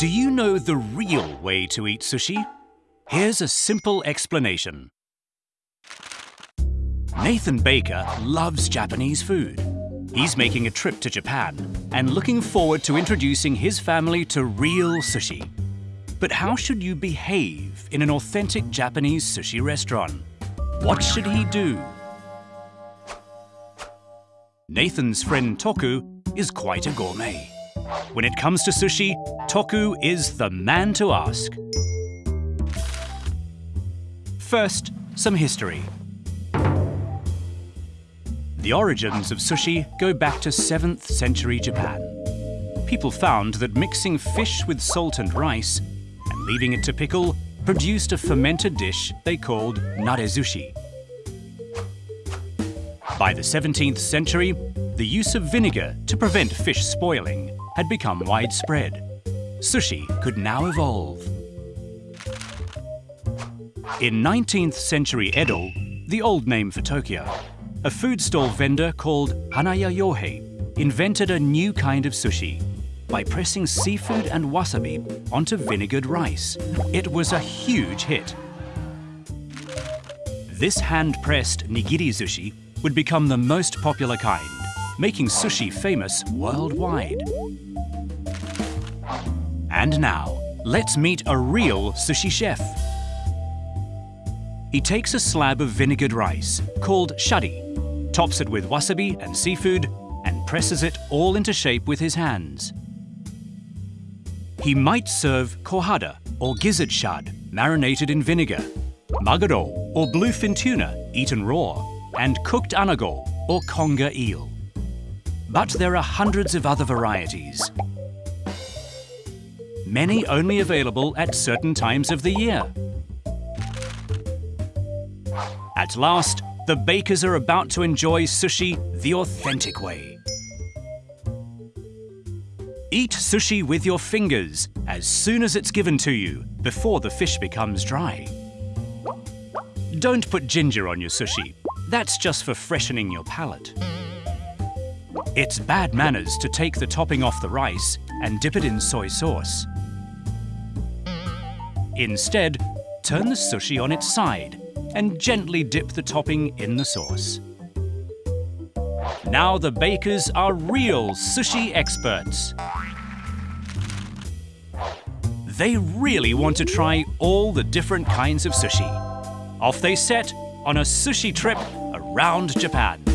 Do you know the real way to eat sushi? Here's a simple explanation. Nathan Baker loves Japanese food. He's making a trip to Japan and looking forward to introducing his family to real sushi. But how should you behave in an authentic Japanese sushi restaurant? What should he do? Nathan's friend Toku is quite a gourmet. When it comes to sushi, Toku is the man to ask. First, some history. The origins of sushi go back to 7th century Japan. People found that mixing fish with salt and rice and leaving it to pickle produced a fermented dish they called narezushi. By the 17th century, the use of vinegar to prevent fish spoiling had become widespread. Sushi could now evolve. In 19th century Edo, the old name for Tokyo, a food stall vendor called Hanaya Yohei invented a new kind of sushi by pressing seafood and wasabi onto vinegared rice. It was a huge hit. This hand-pressed nigiri sushi would become the most popular kind, making sushi famous worldwide. And now, let's meet a real sushi chef. He takes a slab of vinegared rice, called shari, tops it with wasabi and seafood, and presses it all into shape with his hands. He might serve kohada or gizzard shad, marinated in vinegar, maguro or bluefin tuna, eaten raw, and cooked anago or conger eel. But there are hundreds of other varieties. Many only available at certain times of the year. At last, the bakers are about to enjoy sushi the authentic way. Eat sushi with your fingers as soon as it's given to you, before the fish becomes dry. Don't put ginger on your sushi. That's just for freshening your palate. It's bad manners to take the topping off the rice and dip it in soy sauce. Instead, turn the sushi on its side and gently dip the topping in the sauce. Now the bakers are real sushi experts. They really want to try all the different kinds of sushi. Off they set on a sushi trip around Japan.